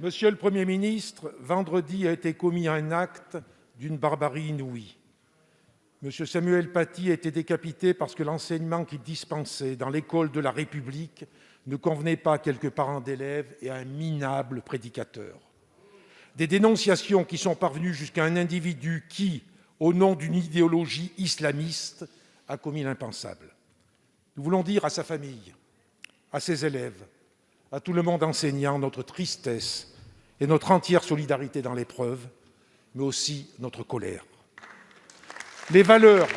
Monsieur le Premier ministre, vendredi a été commis un acte d'une barbarie inouïe. M. Samuel Paty a été décapité parce que l'enseignement qu'il dispensait dans l'école de la République ne convenait pas à quelques parents d'élèves et à un minable prédicateur. Des dénonciations qui sont parvenues jusqu'à un individu qui, au nom d'une idéologie islamiste, a commis l'impensable. Nous voulons dire à sa famille, à ses élèves, à tout le monde enseignant notre tristesse et notre entière solidarité dans l'épreuve, mais aussi notre colère. Les valeurs,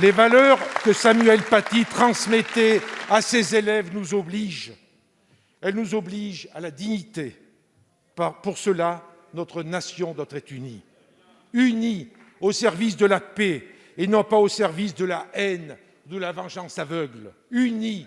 les valeurs que Samuel Paty transmettait à ses élèves nous obligent. Elles nous obligent à la dignité. Pour cela, notre nation doit être unie. Unie au service de la paix et non pas au service de la haine, de la vengeance aveugle. Unie,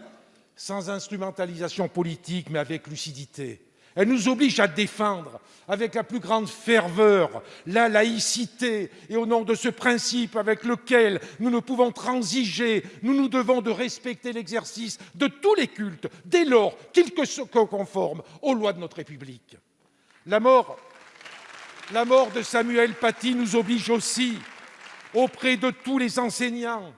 sans instrumentalisation politique, mais avec lucidité. Elle nous oblige à défendre avec la plus grande ferveur la laïcité et au nom de ce principe avec lequel nous ne pouvons transiger, nous nous devons de respecter l'exercice de tous les cultes dès lors qu'ils se conforment aux lois de notre République. La mort, la mort de Samuel Paty nous oblige aussi auprès de tous les enseignants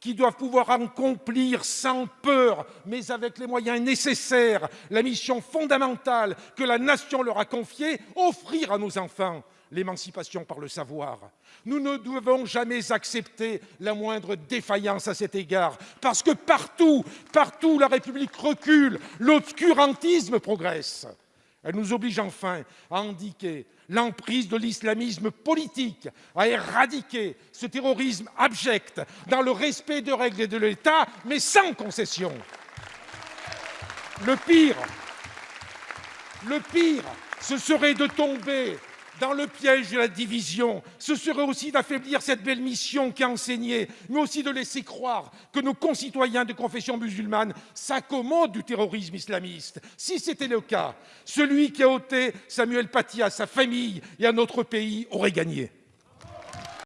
qui doivent pouvoir accomplir sans peur, mais avec les moyens nécessaires, la mission fondamentale que la Nation leur a confiée, offrir à nos enfants l'émancipation par le savoir. Nous ne devons jamais accepter la moindre défaillance à cet égard, parce que partout, partout la République recule, l'obscurantisme progresse. Elle nous oblige enfin à indiquer l'emprise de l'islamisme politique, à éradiquer ce terrorisme abject dans le respect de règles de l'État, mais sans concession. Le pire, le pire, ce serait de tomber dans le piège de la division. Ce serait aussi d'affaiblir cette belle mission qui a enseigné, mais aussi de laisser croire que nos concitoyens de confession musulmane s'accommodent du terrorisme islamiste. Si c'était le cas, celui qui a ôté Samuel Paty à sa famille et à notre pays aurait gagné.